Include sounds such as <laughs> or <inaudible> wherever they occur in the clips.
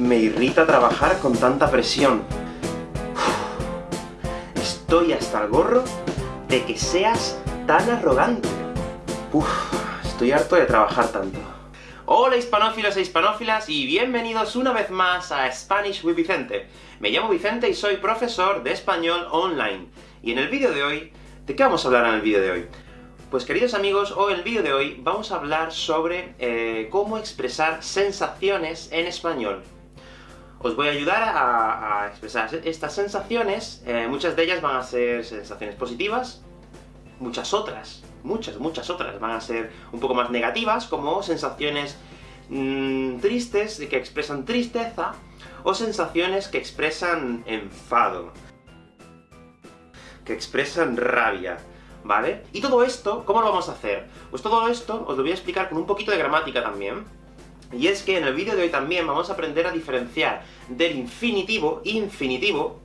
Me irrita trabajar con tanta presión. Estoy hasta el gorro de que seas tan arrogante. Estoy harto de trabajar tanto. Hola hispanófilos e hispanófilas, y bienvenidos una vez más a Spanish with Vicente. Me llamo Vicente y soy profesor de español online. Y en el vídeo de hoy, ¿de qué vamos a hablar en el vídeo de hoy? Pues queridos amigos, hoy en el vídeo de hoy vamos a hablar sobre eh, cómo expresar sensaciones en español. Os voy a ayudar a, expresar estas sensaciones, eh, muchas de ellas van a ser sensaciones positivas, muchas otras, muchas, muchas otras van a ser un poco más negativas, como sensaciones mmm, tristes, que expresan tristeza, o sensaciones que expresan enfado, que expresan rabia, ¿vale? Y todo esto, ¿cómo lo vamos a hacer? Pues todo esto os lo voy a explicar con un poquito de gramática también, y es que en el vídeo de hoy también vamos a aprender a diferenciar del infinitivo, infinitivo,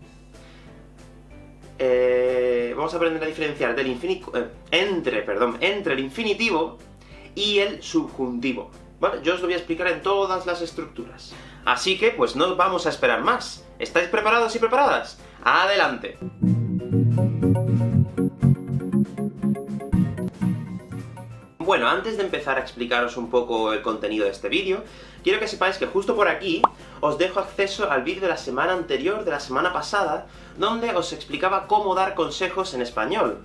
eh, vamos a aprender a diferenciar del infinitivo, eh, entre, perdón, entre el infinitivo y el subjuntivo. ¿Vale? Yo os lo voy a explicar en todas las estructuras. Así que, pues no vamos a esperar más. ¿Estáis preparados y preparadas? ¡Adelante! Bueno, antes de empezar a explicaros un poco el contenido de este vídeo, quiero que sepáis que justo por aquí os dejo acceso al vídeo de la semana anterior, de la semana pasada, donde os explicaba cómo dar consejos en español.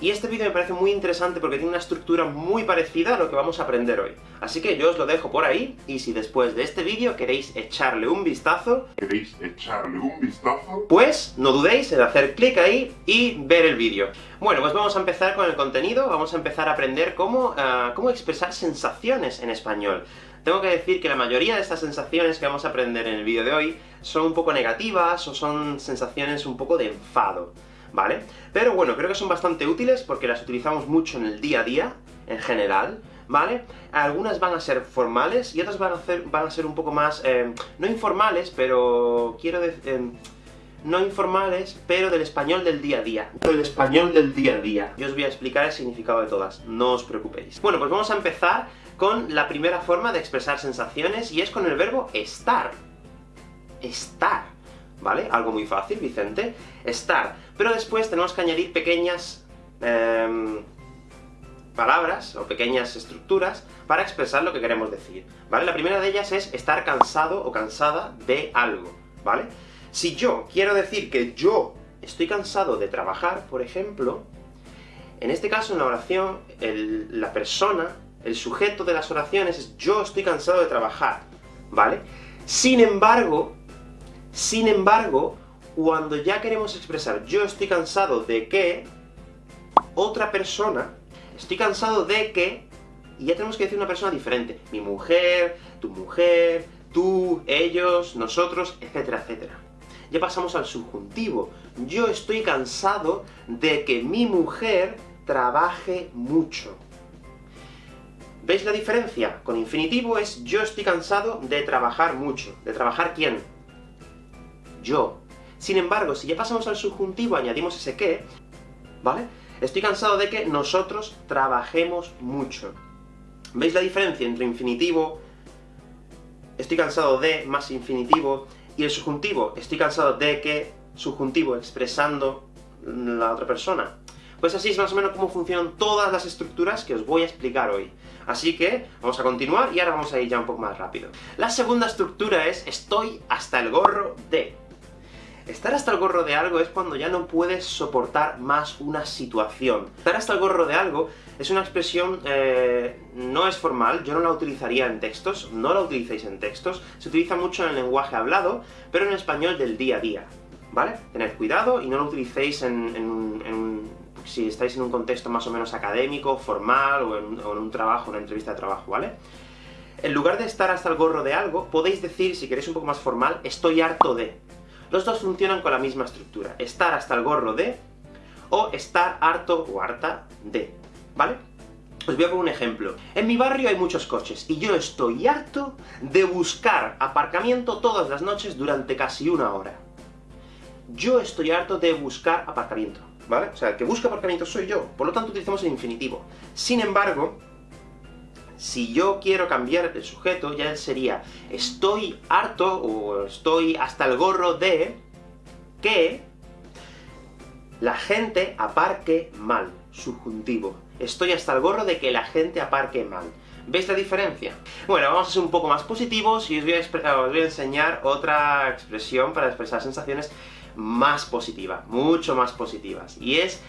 Y este vídeo me parece muy interesante porque tiene una estructura muy parecida a lo que vamos a aprender hoy. Así que yo os lo dejo por ahí, y si después de este vídeo queréis echarle un vistazo... ¿Queréis echarle un vistazo? Pues no dudéis en hacer clic ahí y ver el vídeo. Bueno, pues vamos a empezar con el contenido, vamos a empezar a aprender cómo, uh, cómo expresar sensaciones en español. Tengo que decir que la mayoría de estas sensaciones que vamos a aprender en el vídeo de hoy son un poco negativas, o son sensaciones un poco de enfado. ¿Vale? Pero bueno, creo que son bastante útiles porque las utilizamos mucho en el día a día, en general, ¿vale? Algunas van a ser formales, y otras van a, hacer, van a ser un poco más, eh, no informales, pero quiero decir... Eh, no informales, pero del español del día a día. Del español del día a día. Yo os voy a explicar el significado de todas, no os preocupéis. Bueno, pues vamos a empezar con la primera forma de expresar sensaciones, y es con el verbo estar. Estar. ¿vale? Algo muy fácil, Vicente. Estar. Pero después tenemos que añadir pequeñas eh, palabras, o pequeñas estructuras, para expresar lo que queremos decir, ¿vale? La primera de ellas es estar cansado o cansada de algo, ¿vale? Si yo quiero decir que yo estoy cansado de trabajar, por ejemplo, en este caso, en la oración, la persona, el sujeto de las oraciones es yo estoy cansado de trabajar, ¿vale? Sin embargo, sin embargo, cuando ya queremos expresar yo estoy cansado de que, otra persona, estoy cansado de que, y ya tenemos que decir una persona diferente. Mi mujer, tu mujer, tú, ellos, nosotros, etcétera, etcétera. Ya pasamos al subjuntivo. Yo estoy cansado de que mi mujer trabaje mucho. ¿Veis la diferencia? Con infinitivo es yo estoy cansado de trabajar mucho. ¿De trabajar quién? yo. Sin embargo, si ya pasamos al subjuntivo, añadimos ese que, ¿vale? Estoy cansado de que nosotros trabajemos mucho. ¿Veis la diferencia entre infinitivo, estoy cansado de, más infinitivo, y el subjuntivo, estoy cansado de que, subjuntivo, expresando la otra persona? Pues así es más o menos cómo funcionan todas las estructuras que os voy a explicar hoy. Así que, vamos a continuar, y ahora vamos a ir ya un poco más rápido. La segunda estructura es, estoy hasta el gorro de. Estar hasta el gorro de algo es cuando ya no puedes soportar más una situación. Estar hasta el gorro de algo es una expresión, eh, no es formal, yo no la utilizaría en textos, no la utilicéis en textos, se utiliza mucho en el lenguaje hablado, pero en español del día a día, ¿vale? Tened cuidado y no lo utilicéis en, si estáis en un contexto más o menos académico, formal, o en, o en un trabajo, una entrevista de trabajo, ¿vale? En lugar de estar hasta el gorro de algo, podéis decir, si queréis un poco más formal, estoy harto de. Los dos funcionan con la misma estructura, estar hasta el gorro de, o estar harto o harta de, ¿vale? Os voy a poner un ejemplo. En mi barrio hay muchos coches, y yo estoy harto de buscar aparcamiento todas las noches durante casi una hora. Yo estoy harto de buscar aparcamiento, ¿vale? O sea, el que busca aparcamiento soy yo, por lo tanto utilizamos el infinitivo. Sin embargo, Si yo quiero cambiar el sujeto, ya sería estoy harto, o estoy hasta el gorro de que la gente aparque mal, subjuntivo. Estoy hasta el gorro de que la gente aparque mal. ¿Veis la diferencia? Bueno, vamos a ser un poco más positivos, y os voy a, os voy a enseñar otra expresión para expresar sensaciones más positivas, mucho más positivas, y es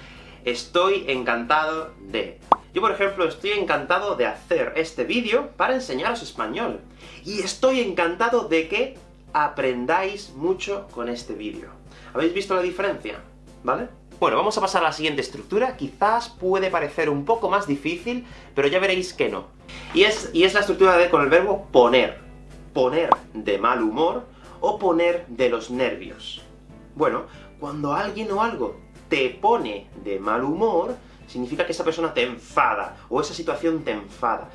estoy encantado de. Yo, por ejemplo, estoy encantado de hacer este vídeo para enseñaros español. Y estoy encantado de que aprendáis mucho con este vídeo. ¿Habéis visto la diferencia? ¿Vale? Bueno, vamos a pasar a la siguiente estructura. Quizás puede parecer un poco más difícil, pero ya veréis que no. Y es, y es la estructura de con el verbo poner. Poner de mal humor, o poner de los nervios. Bueno, cuando alguien o algo te pone de mal humor, significa que esa persona te enfada, o esa situación te enfada.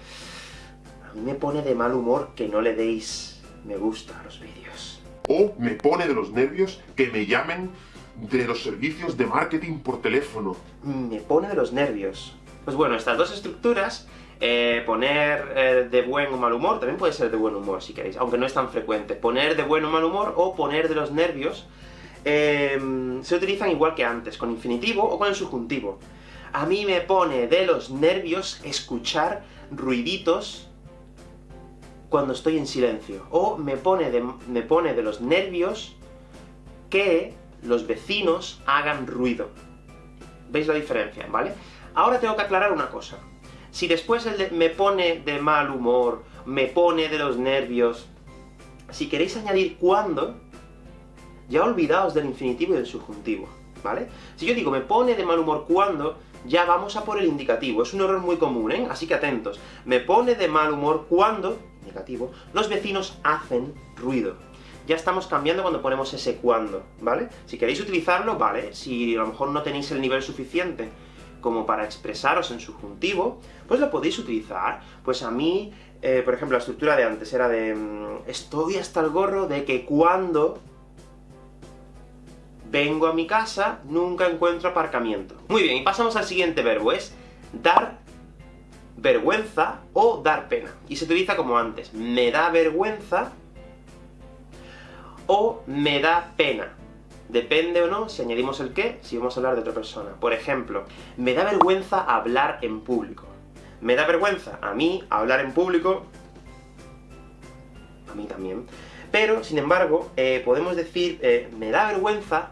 A mí me pone de mal humor que no le deis me gusta a los vídeos. O me pone de los nervios que me llamen de los servicios de marketing por teléfono. Me pone de los nervios. Pues bueno, estas dos estructuras, eh, poner eh, de buen o mal humor, también puede ser de buen humor si queréis, aunque no es tan frecuente. Poner de buen o mal humor, o poner de los nervios, Em, se utilizan igual que antes, con infinitivo o con el subjuntivo. A mí me pone de los nervios escuchar ruiditos cuando estoy en silencio. O me pone de, me pone de los nervios que los vecinos hagan ruido. ¿Veis la diferencia, vale? Ahora tengo que aclarar una cosa. Si después el de, me pone de mal humor, me pone de los nervios, si queréis añadir cuando, ya olvidaos del infinitivo y del subjuntivo, ¿vale? Si yo digo, me pone de mal humor cuando, ya vamos a por el indicativo. Es un error muy común, ¿eh? Así que atentos. Me pone de mal humor cuando, indicativo, los vecinos hacen ruido. Ya estamos cambiando cuando ponemos ese cuando, ¿vale? Si queréis utilizarlo, vale. Si a lo mejor no tenéis el nivel suficiente como para expresaros en subjuntivo, pues lo podéis utilizar. Pues a mí, eh, por ejemplo, la estructura de antes era de... Mm, estoy hasta el gorro de que cuando vengo a mi casa, nunca encuentro aparcamiento. Muy bien, y pasamos al siguiente verbo, es dar vergüenza o dar pena. Y se utiliza como antes, me da vergüenza o me da pena. Depende o no si añadimos el qué, si vamos a hablar de otra persona. Por ejemplo, me da vergüenza hablar en público. Me da vergüenza a mí hablar en público, a mí también, pero, sin embargo, eh, podemos decir, eh, me da vergüenza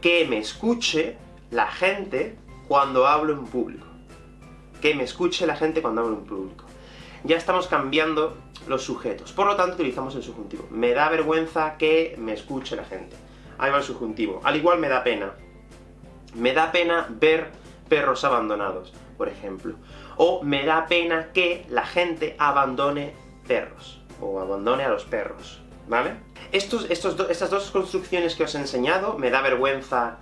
que me escuche la gente cuando hablo en público. Que me escuche la gente cuando hablo en público. Ya estamos cambiando los sujetos, por lo tanto utilizamos el subjuntivo. Me da vergüenza que me escuche la gente. Ahí va el subjuntivo. Al igual me da pena. Me da pena ver perros abandonados, por ejemplo. O me da pena que la gente abandone perros, o abandone a los perros, ¿vale? Estos, estas dos construcciones que os he enseñado, me da vergüenza,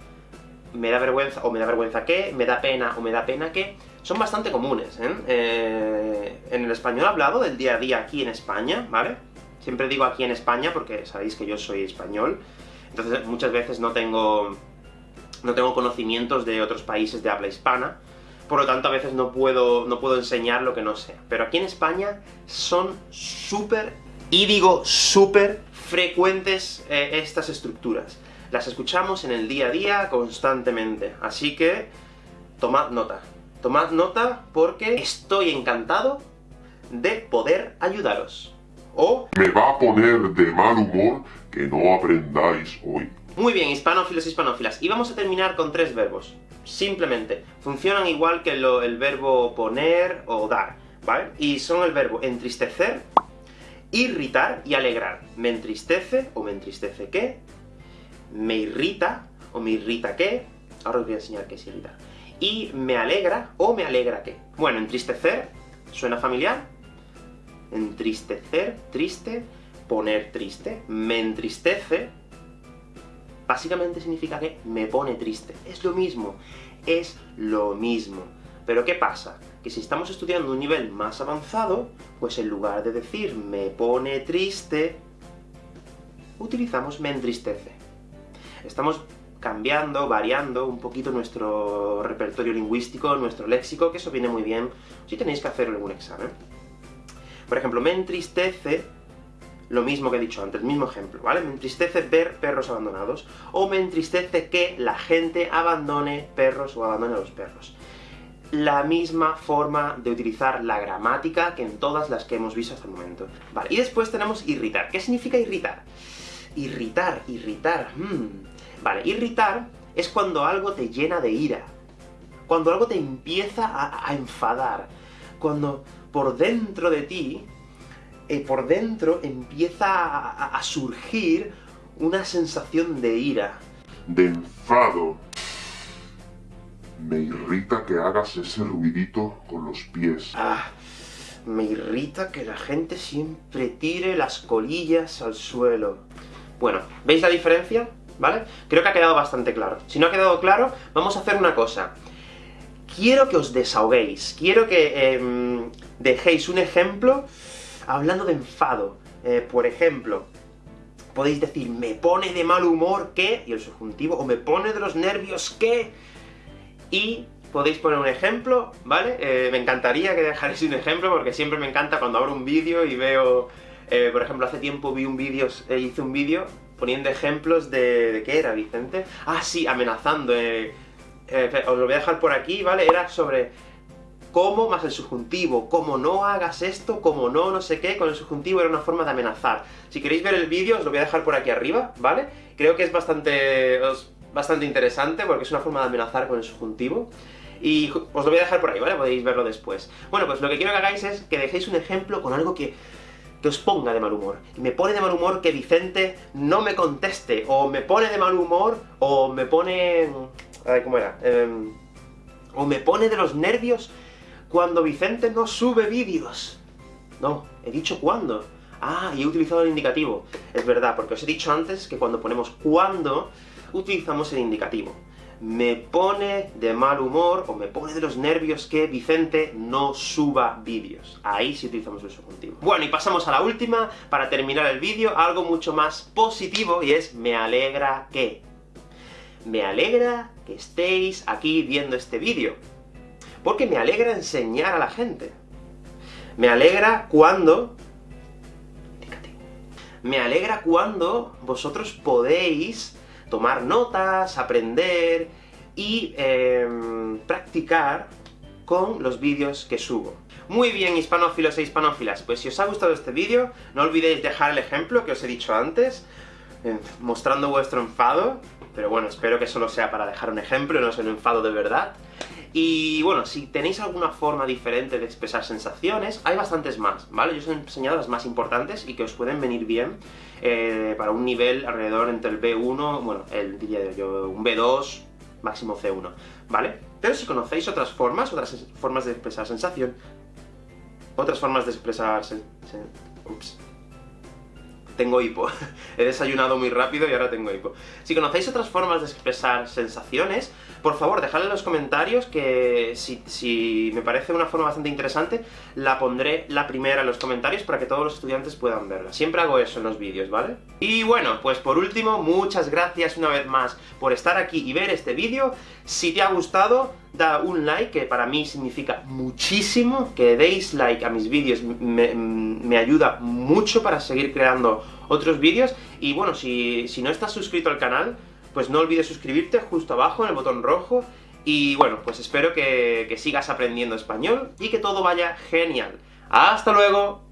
me da vergüenza, o me da vergüenza que, me da pena, o me da pena que, son bastante comunes, ¿eh? ¿eh? en el español hablado del día a día aquí en España, ¿vale? Siempre digo aquí en España porque sabéis que yo soy español, entonces muchas veces no tengo, no tengo conocimientos de otros países de habla hispana, por lo tanto a veces no puedo, no puedo enseñar lo que no sé. Pero aquí en España son súper, y digo súper, frecuentes eh, estas estructuras. Las escuchamos en el día a día constantemente, así que tomad nota. Tomad nota porque estoy encantado de poder ayudaros. O... Me va a poner de mal humor que no aprendáis hoy. Muy bien, hispanófilos y hispanófilas. Y vamos a terminar con tres verbos. Simplemente. Funcionan igual que el verbo poner o dar, ¿vale? Y son el verbo entristecer irritar y alegrar. Me entristece, o me entristece qué, me irrita, o me irrita qué, ahora os voy a enseñar qué es irritar, y me alegra, o me alegra qué. Bueno, entristecer, ¿suena familiar? Entristecer, triste, poner triste, me entristece, básicamente significa que me pone triste. Es lo mismo, es lo mismo. Pero ¿qué pasa? Que si estamos estudiando un nivel más avanzado, pues en lugar de decir me pone triste, utilizamos me entristece. Estamos cambiando, variando un poquito nuestro repertorio lingüístico, nuestro léxico, que eso viene muy bien si tenéis que hacer algún examen. Por ejemplo, me entristece lo mismo que he dicho antes, el mismo ejemplo, ¿vale? Me entristece ver perros abandonados, o me entristece que la gente abandone perros o abandone a los perros. La misma forma de utilizar la gramática que en todas las que hemos visto hasta el momento. Vale, y después tenemos irritar. ¿Qué significa irritar? Irritar, irritar, hmm. Vale, irritar es cuando algo te llena de ira, cuando algo te empieza a, enfadar, cuando por dentro de ti eh, por dentro empieza a, surgir una sensación de ira. De enfado. Me irrita que hagas ese ruidito con los pies. Ah, me irrita que la gente siempre tire las colillas al suelo. Bueno, ¿veis la diferencia? ¿Vale? Creo que ha quedado bastante claro. Si no ha quedado claro, vamos a hacer una cosa. Quiero que os desahoguéis, quiero que em, dejéis un ejemplo Hablando de enfado, eh, por ejemplo, podéis decir, me pone de mal humor que, y el subjuntivo, o me pone de los nervios que, y podéis poner un ejemplo, ¿vale? Eh, me encantaría que dejarais un ejemplo, porque siempre me encanta cuando abro un vídeo y veo... Eh, por ejemplo, hace tiempo vi un vídeo, hice un vídeo poniendo ejemplos de... ¿de qué era, Vicente? Ah, sí, amenazando, os lo voy a dejar por aquí, ¿vale? Era sobre cómo más el subjuntivo, como no hagas esto, como no no sé qué, con el subjuntivo era una forma de amenazar. Si queréis ver el vídeo, os lo voy a dejar por aquí arriba, ¿vale? Creo que es bastante, bastante interesante, porque es una forma de amenazar con el subjuntivo. Y os lo voy a dejar por ahí, ¿vale? Podéis verlo después. Bueno, pues lo que quiero que hagáis es que dejéis un ejemplo con algo que, que os ponga de mal humor. Me pone de mal humor que Vicente no me conteste, o me pone de mal humor, o me pone... A ver, ¿cómo era? Em, o me pone de los nervios cuando Vicente no sube vídeos. No, he dicho cuándo. Ah, y he utilizado el indicativo. Es verdad, porque os he dicho antes que cuando ponemos cuándo, utilizamos el indicativo. Me pone de mal humor, o me pone de los nervios que Vicente no suba vídeos. Ahí sí utilizamos el subjuntivo. Bueno, y pasamos a la última, para terminar el vídeo, algo mucho más positivo, y es me alegra que. Me alegra que estéis aquí viendo este vídeo porque me alegra enseñar a la gente. Me alegra cuando... Me alegra cuando vosotros podéis tomar notas, aprender y em, practicar con los vídeos que subo. Muy bien, hispanófilos e hispanófilas, pues si os ha gustado este vídeo, no olvidéis dejar el ejemplo que os he dicho antes, eh, mostrando vuestro enfado, pero bueno, espero que solo sea para dejar un ejemplo, no sea un enfado de verdad. Y bueno, si tenéis alguna forma diferente de expresar sensaciones, hay bastantes más, ¿vale? Yo os he enseñado las más importantes y que os pueden venir bien eh, para un nivel alrededor entre el B1, bueno, el, diría yo, un B2, máximo C1, ¿vale? Pero si conocéis otras formas, otras formas de expresar sensación, otras formas de expresar... ups, tengo hipo. <laughs> He desayunado muy rápido y ahora tengo hipo. Si conocéis otras formas de expresar sensaciones, por favor, dejadle en los comentarios que si, me parece una forma bastante interesante, la pondré la primera en los comentarios para que todos los estudiantes puedan verla. Siempre hago eso en los vídeos, ¿vale? Y bueno, pues por último, muchas gracias una vez más por estar aquí y ver este vídeo. Si te ha gustado, da un like, que para mí significa muchísimo, que deis like a mis vídeos, me, me ayuda mucho para seguir creando otros vídeos, y bueno, si, si no estás suscrito al canal, pues no olvides suscribirte justo abajo en el botón rojo, y bueno, pues espero que, sigas aprendiendo español, y que todo vaya genial. ¡Hasta luego!